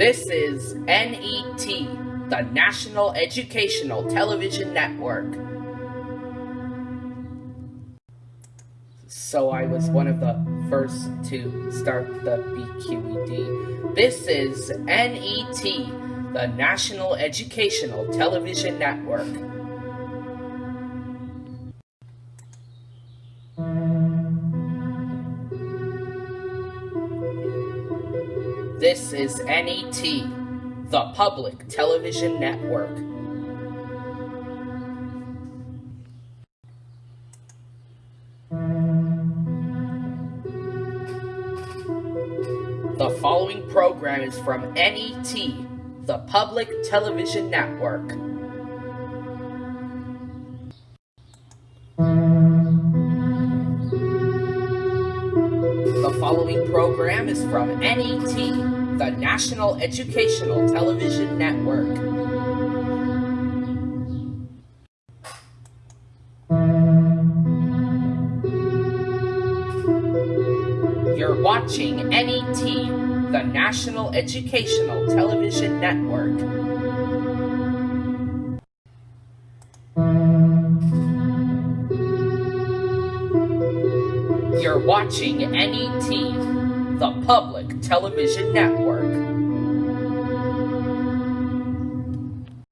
This is NET, the National Educational Television Network. So I was one of the first to start the BQED. This is NET, the National Educational Television Network. This is NET, the Public Television Network. The following program is from NET, the Public Television Network. The following program is from NET, the National Educational Television Network. You're watching NET, the National Educational Television Network. You're watching NET, the Public Television Network.